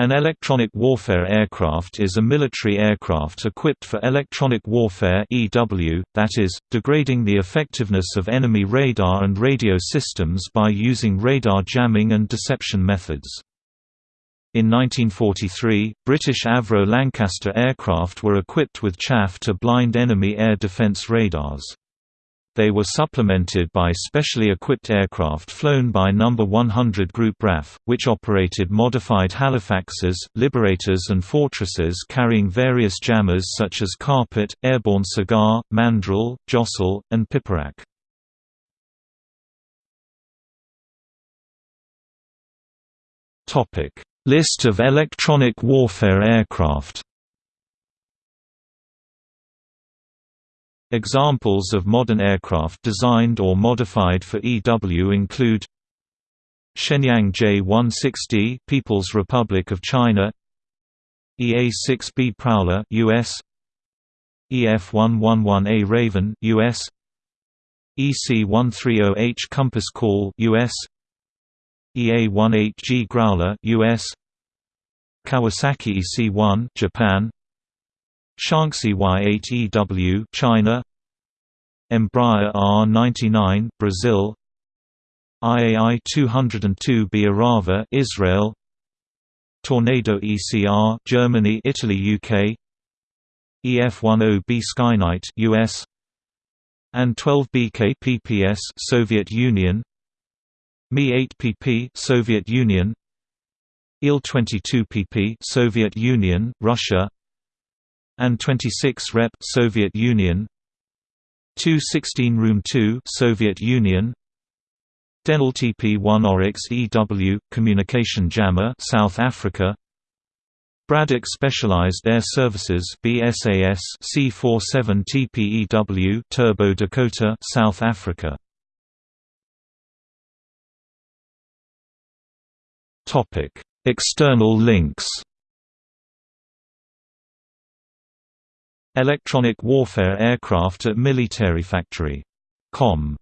An electronic warfare aircraft is a military aircraft equipped for electronic warfare (EW), that is, degrading the effectiveness of enemy radar and radio systems by using radar jamming and deception methods. In 1943, British Avro Lancaster aircraft were equipped with chaff to blind enemy air defence radars. They were supplemented by specially equipped aircraft flown by No. 100 Group RAF, which operated modified Halifaxes, Liberators and Fortresses carrying various jammers such as Carpet, Airborne Cigar, Mandrill, Jostle, and Piperack. List of electronic warfare aircraft Examples of modern aircraft designed or modified for EW include Shenyang J-160 People's Republic of China EA-6B Prowler US EF-111A Raven US EC-130H Compass Call US EA-18G Growler US Kawasaki EC-1 Japan Shaanxi Y8EW China. Embraer R99 Brazil. IAI 202B Arava Israel. Tornado ECR Germany Italy UK EF10B Skyknight US An-12BK PPS Soviet Union. Mi-8PP Soviet Union. Il-22PP Soviet Union Russia An-26 Rep. Soviet Union. 216 Room 2 Soviet Union. Denel TP1 Oryx EW communication jammer South Africa. Braddick Specialized Air Services BSAS C47 TPEW Turbo Dakota South Africa. Topic External links Electronic warfare aircraft at military factory. Com